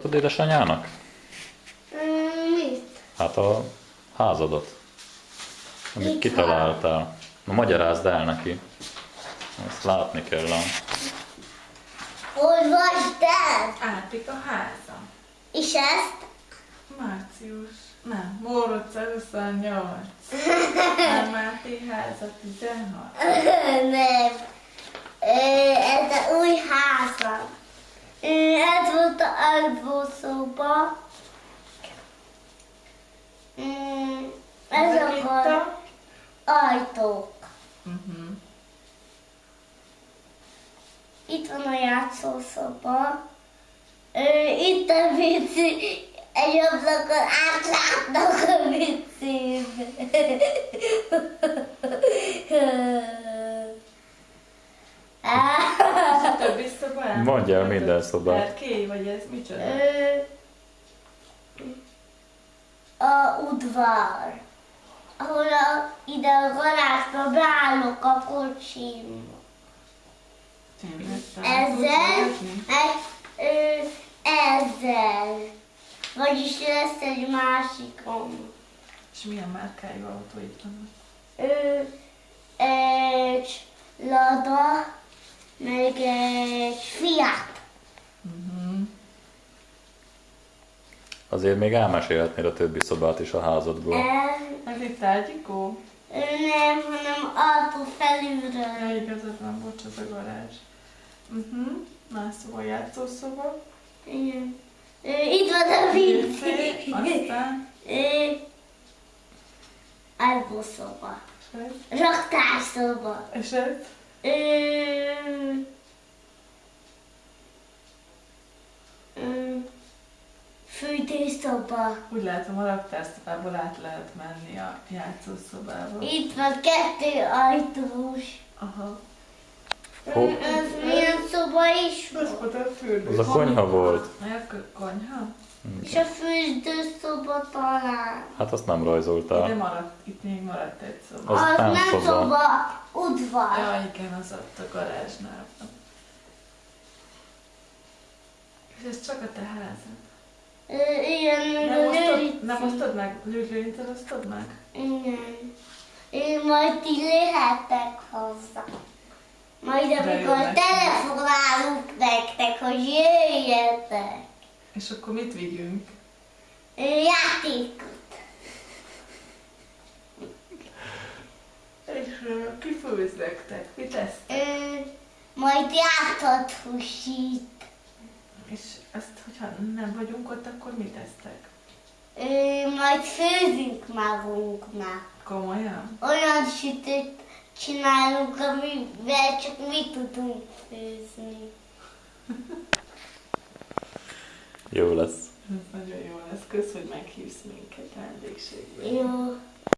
Tudod édesanyának? Mm, mit? Hát a házadat, amit Mit kitaláltál. Na, magyarázd el neki. Ezt látni kell. ám. Hogy vagy te? Átik a háza. És ezt? Március. Nem, Mórocz 28. Nem, Máté háza 16. Nem. Ö, Ez a új házam. Ö, Ez volt a alvószoba. Mm, Ez Ezek itt a a... ajtók. Uh-huh. Itt van a játszószoba. Itt a vici. Egy ablakon átlátnak a vicébe. És a Mondja el minden szobát. Erkély, vagy ez micsoda? Ö, A udvar. Ahol a, ide a garázsba beállok a kocsim. Ezzel, meg ö, ezzel. Vagyis lesz egy másikom. És milyen márkájú autó itt vannak? Ö, egy Lada, meg egy Fiat. Uh-huh. Azért még elmesélhetnéd a többi szobát is a házadból. Ez Ez itt ágyikó? nem, hanem autó felülről. Ja, igazad van, bocs, az a garázs. Uh-huh. Más szoba, játszószoba. Igen. Itt van a vicc. aztán... Alvószoba. Raktárszoba. És ez? Ö, Fürdőszoba. Úgy látom, a raktárszobából át lehet menni a játszószobába. Itt van kettő ajtós. Aha. Hol? Ez milyen szoba is Ez volt? Az a konyha volt. A konyha? És a fürdőszoba talán. Hát azt nem Ide rajzoltál. maradt, itt még maradt egy szoba. Az Az nem nem szoba. szoba, udvar. Ja, igen, az ott a garázsnál. És ez csak a te házad. Nem osztod meg? Lőrincsel osztod meg? Igen. Én majd ti lehettek hozzá. Majd amikor telefonálunk nektek, hogy jöjjetek. És akkor mit vigyünk? Játékot. És uh, ki főz nektek? Mit? Ö, Majd játszott húsít. És azt, hogyha nem vagyunk ott, akkor mit tesztek? Ö, Majd főzünk magunknak. Komolyan? Olyan sütőt csinálunk, amivel csak mi tudunk főzni. Jó lesz. Ez nagyon jó lesz. Kösz, hogy meghívsz minket vendégségbe. Jó.